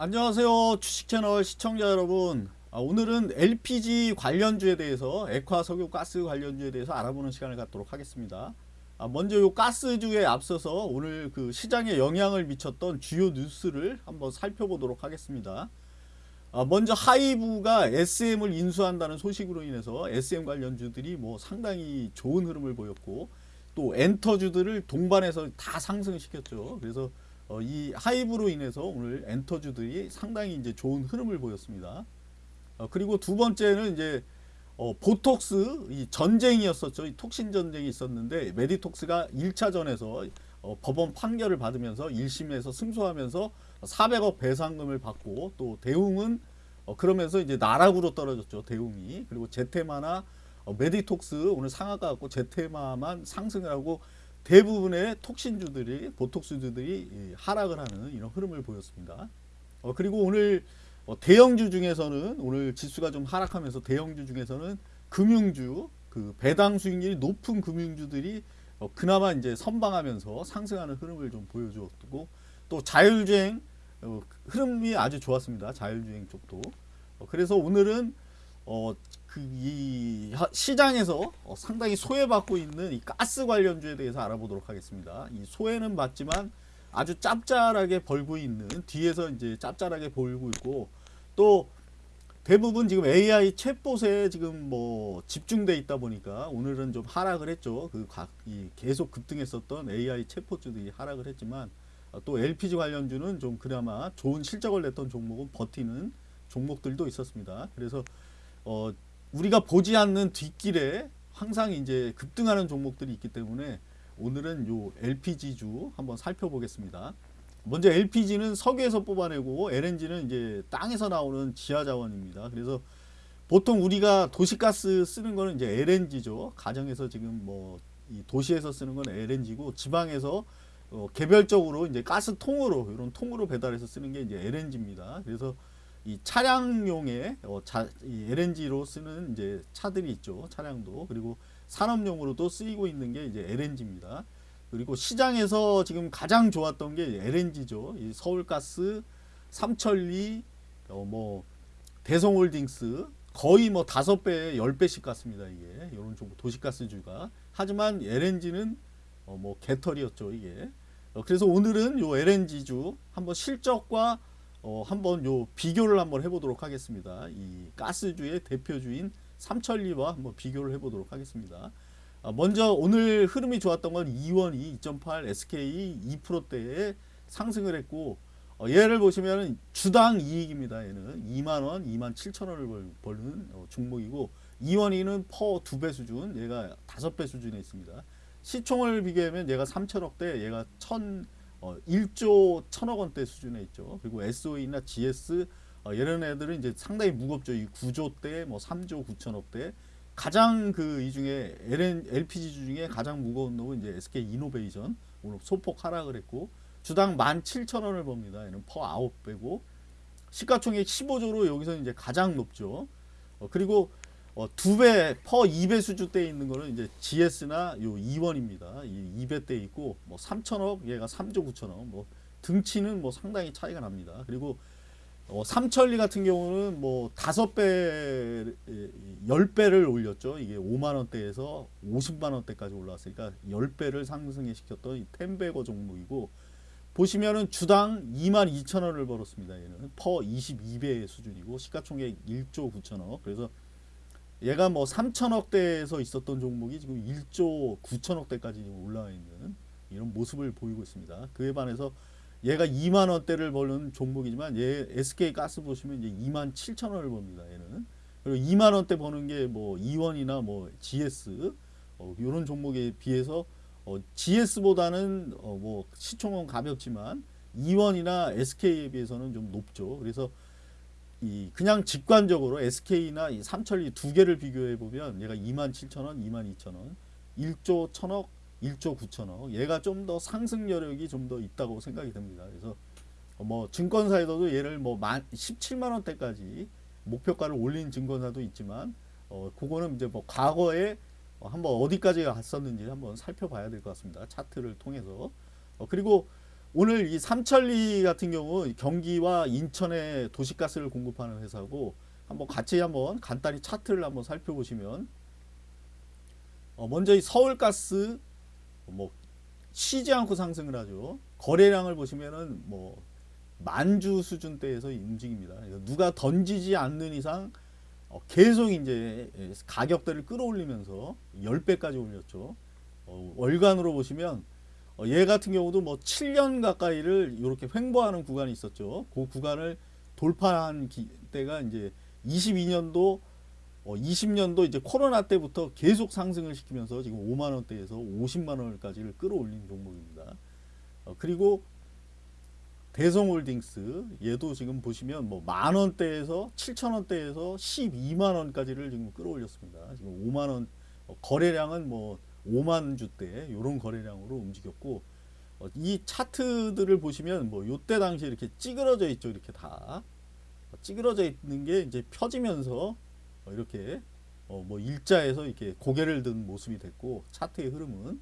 안녕하세요 주식채널 시청자 여러분. 아, 오늘은 LPG 관련주에 대해서 액화 석유 가스 관련주에 대해서 알아보는 시간을 갖도록 하겠습니다. 아, 먼저 요 가스주에 앞서서 오늘 그 시장에 영향을 미쳤던 주요 뉴스를 한번 살펴보도록 하겠습니다. 아, 먼저 하이브가 SM을 인수한다는 소식으로 인해서 SM 관련주들이 뭐 상당히 좋은 흐름을 보였고 또 엔터주들을 동반해서 다 상승시켰죠. 그래서 어, 이 하이브로 인해서 오늘 엔터주들이 상당히 이제 좋은 흐름을 보였습니다. 어, 그리고 두 번째는 이제 어, 보톡스 이 전쟁이었었죠. 이 톡신 전쟁이 있었는데 메디톡스가 1차전에서 어, 법원 판결을 받으면서 1심에서 승소하면서 400억 배상금을 받고 또 대웅은 어, 그러면서 이제 나락으로 떨어졌죠. 대웅이 그리고 제테마나 어, 메디톡스 오늘 상한가 가고 제테마만 상승을 하고 대부분의 톡신주들이 보톡스주들이 하락을 하는 이런 흐름을 보였습니다. 어, 그리고 오늘 어, 대형주 중에서는 오늘 지수가 좀 하락하면서 대형주 중에서는 금융주 그 배당 수익률이 높은 금융주들이 어, 그나마 이제 선방하면서 상승하는 흐름을 좀 보여주었고 또 자율주행 어, 흐름이 아주 좋았습니다. 자율주행 쪽도 어, 그래서 오늘은 어, 그이 시장에서 어, 상당히 소외받고 있는 이 가스 관련주에 대해서 알아보도록 하겠습니다. 이 소외는 받지만 아주 짭짤하게 벌고 있는 뒤에서 이제 짭짤하게 벌고 있고 또 대부분 지금 AI 챗봇에 지금 뭐 집중돼 있다 보니까 오늘은 좀 하락을 했죠. 그 계속 급등했었던 AI 챗봇주들이 하락을 했지만 어, 또 LPG 관련주는 좀 그나마 좋은 실적을 냈던 종목은 버티는 종목들도 있었습니다. 그래서 어 우리가 보지 않는 뒷길에 항상 이제 급등하는 종목들이 있기 때문에 오늘은 요 LPG주 한번 살펴보겠습니다. 먼저 LPG는 석유에서 뽑아내고 LNG는 이제 땅에서 나오는 지하 자원입니다. 그래서 보통 우리가 도시가스 쓰는 거는 이제 LNG죠. 가정에서 지금 뭐 도시에서 쓰는 건 LNG고 지방에서 어 개별적으로 이제 가스통으로 이런 통으로 배달해서 쓰는 게 이제 LNG입니다. 그래서 이 차량용의 어, 자, 이 LNG로 쓰는 이제 차들이 있죠. 차량도 그리고 산업용으로도 쓰이고 있는 게 이제 LNG입니다. 그리고 시장에서 지금 가장 좋았던 게 LNG죠. 이 서울가스, 삼천리, 어, 뭐 대성홀딩스 거의 뭐 다섯 배, 열 배씩 같습니다. 이게 이런 쪽 도시가스주가 하지만 LNG는 어, 뭐 개털이었죠. 이게 어, 그래서 오늘은 요 LNG주 한번 실적과 어, 한번 요 비교를 한번 해보도록 하겠습니다. 이 가스주의 대표주인 삼천리와 한번 비교를 해보도록 하겠습니다. 아, 먼저 오늘 흐름이 좋았던 건 이원이 2.8 SK 2%대에 상승을 했고 어, 얘를 보시면 주당 이익입니다. 얘는 2만원, 2만 7천원을 벌는 어, 종목이고 이원이는 퍼 2배 수준, 얘가 5배 수준에 있습니다. 시총을 비교하면 얘가 3천억대, 얘가 1 어, 1조 1천억 원대 수준에 있죠. 그리고 SOE나 GS 어, 이런 애들은 이제 상당히 무겁죠. 이 9조대, 뭐 3조 9천억대. 가장 그 이 중에 LN, LPG 중에 가장 무거운 놈은 이제 SK 이노베이션 오늘 소폭 하락을 했고 주당 17,000원을 봅니다. 얘는 퍼 9배고 시가총액 15조로 여기서 이제 가장 높죠. 어, 그리고 어, 두배 퍼 2배 수준대에 있는 거는 이제 GS나 요 2원입니다. 이 2배대 있고 뭐 3천억 얘가 3조 9천억 뭐 등치는 뭐 상당히 차이가 납니다. 그리고 어, 삼천리 같은 경우는 뭐 다섯 배, 열 배를 올렸죠. 이게 5만 원대에서 50만 원대까지 올라왔으니까 열 배를 상승해 시켰던 이 텐베거 종목이고 보시면은 주당 2만 2천 원을 벌었습니다. 얘는 퍼 22배 수준이고 시가총액 1조 9천억. 그래서 얘가 뭐 3천억대에서 있었던 종목이 지금 1조 9천억대까지 올라와 있는 이런 모습을 보이고 있습니다. 그에 반해서 얘가 2만 원대를 버는 종목이지만 얘 SK 가스 보시면 이제 2만 7천 원을 봅니다. 얘는 그리고 2만 원대 버는 게 뭐 이원이나 뭐 GS 어, 이런 종목에 비해서 어, GS보다는 어, 뭐 시총은 가볍지만 이원이나 SK에 비해서는 좀 높죠. 그래서 이 그냥 직관적으로 SK나 이 삼천리 두 개를 비교해 보면 얘가 2만 7천 원, 2만 2천 원, 1조 1천억, 1조 9천억. 얘가 좀 더 상승 여력이 좀 더 있다고 생각이 됩니다. 그래서 뭐 증권사에서도 얘를 뭐 17만 원대까지 목표가를 올린 증권사도 있지만 어 그거는 이제 뭐 과거에 한번 어디까지 갔었는지 한번 살펴봐야 될 것 같습니다. 차트를 통해서 어 그리고 오늘 이 삼천리 같은 경우 경기와 인천에 도시가스를 공급하는 회사고 한번 같이 한번 간단히 차트를 한번 살펴보시면 어 먼저 이 서울가스 뭐 쉬지 않고 상승을 하죠. 거래량을 보시면은 뭐 만주 수준대에서 움직입니다. 누가 던지지 않는 이상 어 계속 이제 가격대를 끌어올리면서 10배까지 올렸죠. 어 월간으로 보시면 어, 얘 같은 경우도 뭐 7년 가까이를 이렇게 횡보하는 구간이 있었죠. 그 구간을 돌파한 기, 때가 이제 22년도 어, 20년도 이제 코로나 때부터 계속 상승을 시키면서 지금 5만 원대에서 50만 원까지를 끌어올린 종목입니다. 어, 그리고 대성홀딩스 얘도 지금 보시면 뭐 만 원대에서 7천 원대에서 12만 원까지를 지금 끌어올렸습니다. 지금 5만 원 어, 거래량은 뭐 5만 주대 이런 거래량으로 움직였고 어, 이 차트들을 보시면 뭐 요때 당시 이렇게 찌그러져 있죠 이렇게 다 어, 찌그러져 있는 게 이제 펴지면서 어, 이렇게 어, 뭐 일자에서 이렇게 고개를 든 모습이 됐고 차트의 흐름은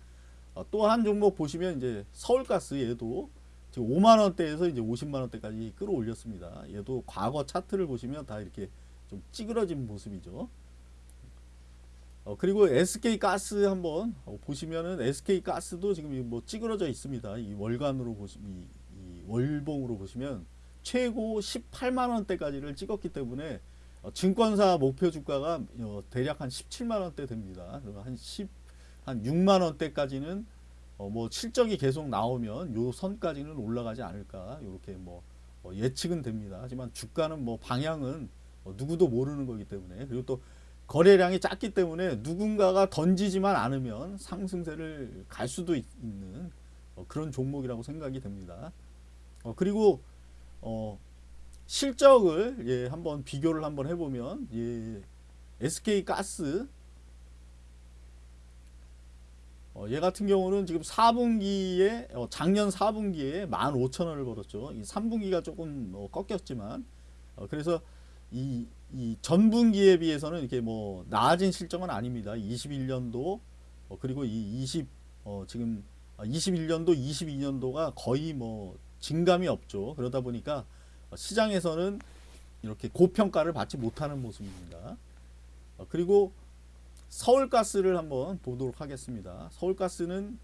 어, 또한 종목 보시면 이제 서울가스 얘도 지금 5만 원대에서 이제 50만 원대까지 끌어올렸습니다. 얘도 과거 차트를 보시면 다 이렇게 좀 찌그러진 모습이죠. 어, 그리고 SK 가스 한번 어, 보시면은 SK 가스도 지금 뭐 찌그러져 있습니다. 이 월간으로 보시 이, 이 월봉으로 보시면 최고 18만 원대까지를 찍었기 때문에 어, 증권사 목표 주가가 어, 대략 한 17만 원대 됩니다. 한 10, 한 6만 원대까지는 어, 뭐 실적이 계속 나오면 요 선까지는 올라가지 않을까 이렇게 뭐 어, 예측은 됩니다. 하지만 주가는 뭐 방향은 어, 누구도 모르는 거기 때문에 그리고 또 거래량이 작기 때문에 누군가가 던지지만 않으면 상승세를 갈 수도 있, 는 어, 그런 종목이라고 생각이 됩니다. 어, 그리고 어, 실적을 예, 한번 비교를 한번 해보면 예, SK 가스 어, 얘 같은 경우는 지금 4분기에 어, 작년 4분기에 15,000원을 벌었죠. 이 3분기가 조금 어, 꺾였지만 어, 그래서 이, 이 전분기에 비해서는 이렇게 뭐 나아진 실적은 아닙니다. 21년도 어, 그리고 이 20, 어, 지금 21년도, 22년도가 거의 뭐 진감이 없죠. 그러다 보니까 시장에서는 이렇게 고평가를 받지 못하는 모습입니다. 어, 그리고 서울가스를 한번 보도록 하겠습니다. 서울가스는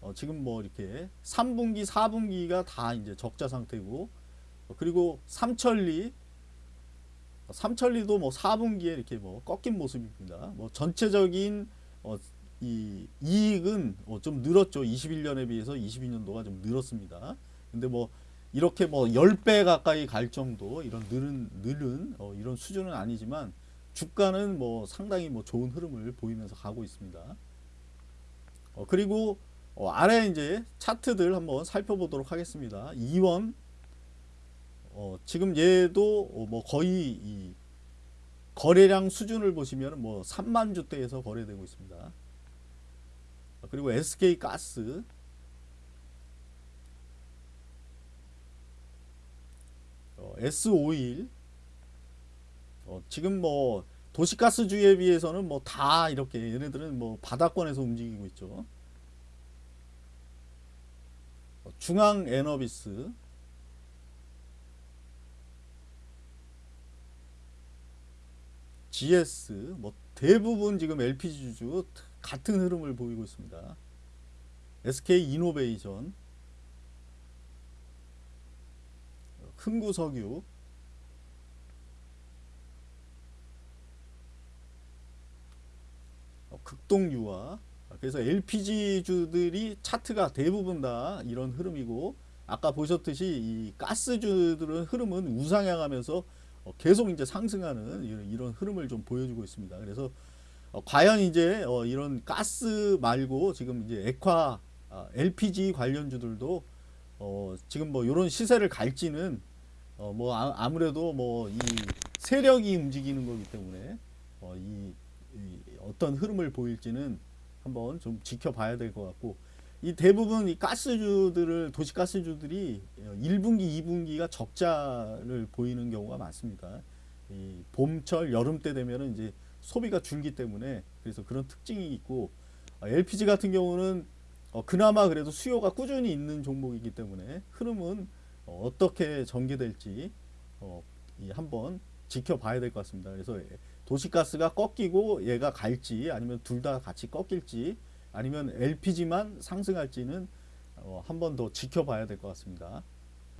어, 지금 뭐 이렇게 3분기, 4분기가 다 이제 적자 상태고 어, 그리고 삼천리 삼천리도 뭐 4분기에 이렇게 뭐 꺾인 모습입니다. 뭐 전체적인 어, 이 이익은 어, 좀 늘었죠. 21년에 비해서 22년도가 좀 늘었습니다. 근데 뭐 이렇게 뭐 10배 가까이 갈 정도 이런 늘은 늘은 어, 이런 수준은 아니지만 주가는 뭐 상당히 뭐 좋은 흐름을 보이면서 가고 있습니다. 어, 그리고 어, 아래 이제 차트들 한번 살펴보도록 하겠습니다. 이원 어, 지금 얘도 어, 뭐 거의 이 거래량 수준을 보시면 뭐 3만 주대에서 거래되고 있습니다. 어, 그리고 SK 가스 어, S51 어, 지금 뭐 도시가스주에 비해서는 뭐 다 이렇게 얘네들은 뭐 바닥권에서 움직이고 있죠. 어, 중앙 에너비스 GS 뭐 대부분 지금 LPG 주주 같은 흐름을 보이고 있습니다. SK 이노베이션 흥구석유 어, 극동유화 그래서 LPG주들이 차트가 대부분 다 이런 흐름이고 아까 보셨듯이 이 가스주들은 흐름은 우상향하면서 어, 계속 이제 상승하는 이런, 흐름을 좀 보여주고 있습니다. 그래서 어, 과연 이제 어, 이런 가스 말고 지금 이제 액화 LPG 아, 관련주들도 지금 뭐 이런 시세를 갈지는 뭐 아, 무래도 뭐 이 세력이 움직이는 거기 때문에 이, 이 어떤 흐름을 보일지는 한번 좀 지켜봐야 될 것 같고 이 대부분 이 가스주들을 도시가스주들이 1분기, 2분기가 적자를 보이는 경우가 많습니다. 이 봄철, 여름 때 되면은 이제 소비가 줄기 때문에 그래서 그런 특징이 있고 어, LPG 같은 경우는 어, 그나마 그래도 수요가 꾸준히 있는 종목이기 때문에 흐름은 어, 어떻게 전개될지 어, 이 한번 지켜봐야 될 것 같습니다. 그래서 예, 도시가스가 꺾이고 얘가 갈지 아니면 둘 다 같이 꺾일지 아니면 LPG만 상승할지는 어, 한번 더 지켜봐야 될 것 같습니다.